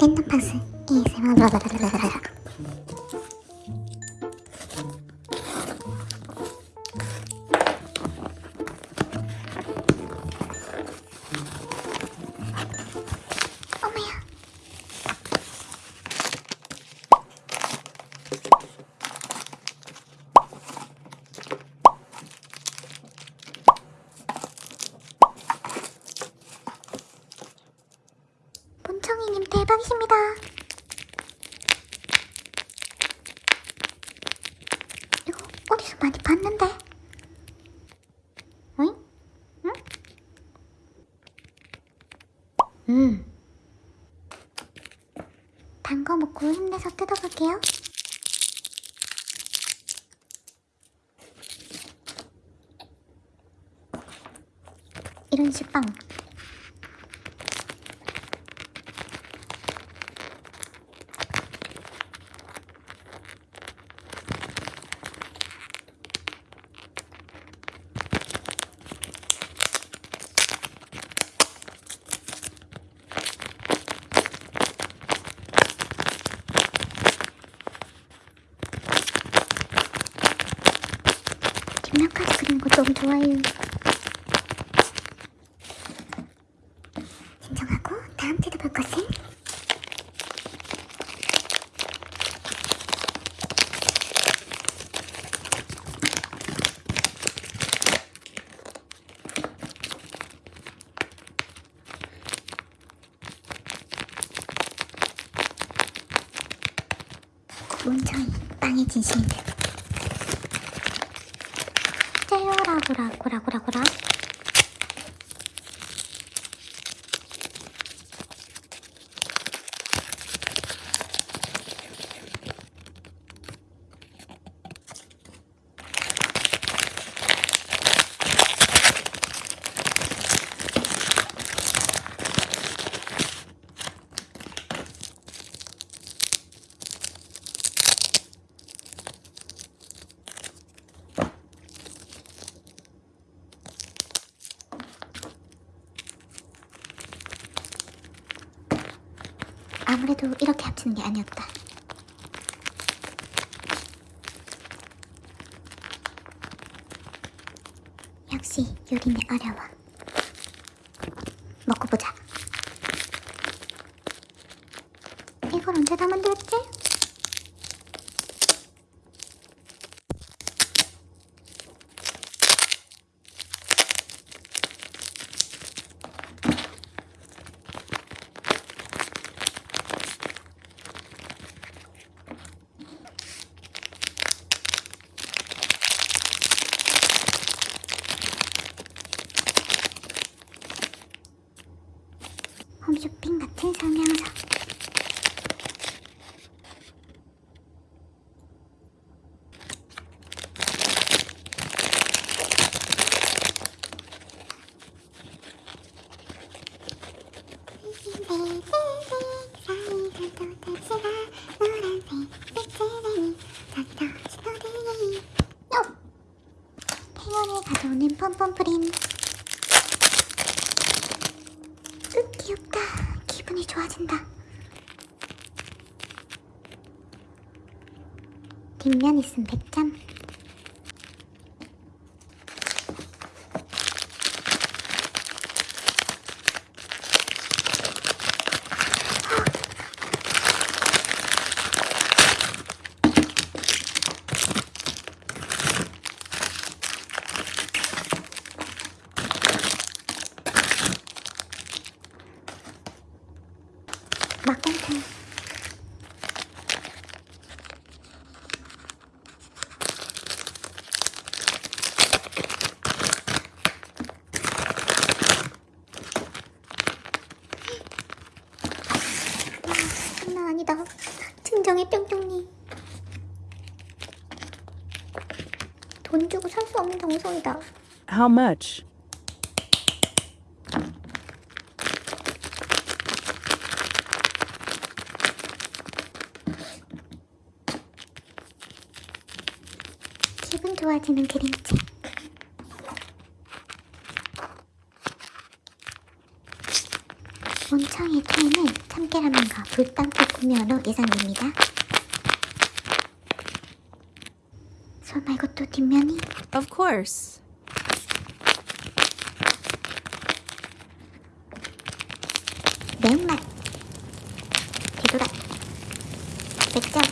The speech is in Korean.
intento pasar ese 본청이님 대박이십니다. 이거 어디서 많이 봤는데? 어잉? 응? 음. 단 거 먹고 힘내서 뜯어볼게요. 이런 식빵. 뒷면까지 그리는 거 너무 좋아해요. 진정하고 다음 뜯어볼 것은 문청이 빵의 진심들 째요라고라고라고라고라 아무래도 이렇게 합치는 게 아니었다. 역시 요리는 어려워. 먹고 보자. 이걸 언제 다 만들었지? 홈쇼핑 같은 가져오는 pompom프린 으, 귀엽다. 기분이 좋아진다. 뒷면 있음 100점. 증정의 뿅뿅이. 돈 주고 살 수 없는 정성이다. How much? 기분 좋아지는 그림책. 원천 청의 최애는 참깨라면과 불닭볶음면으로 예상됩니다. 소 말고 또 뒷면이 Of course. 매운맛, 되돌아, 맥점,